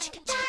PBS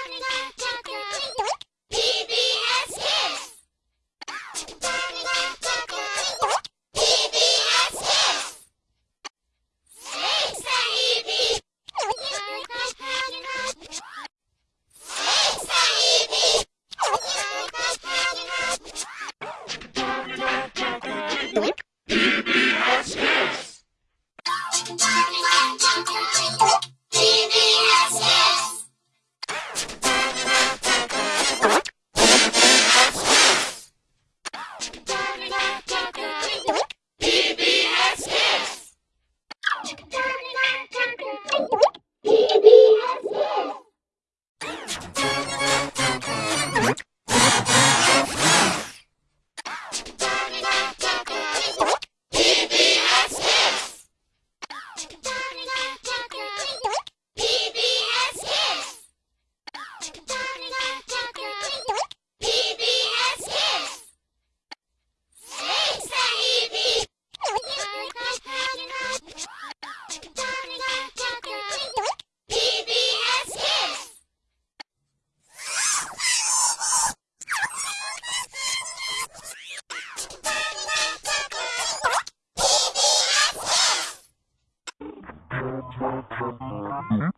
PBS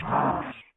Kids.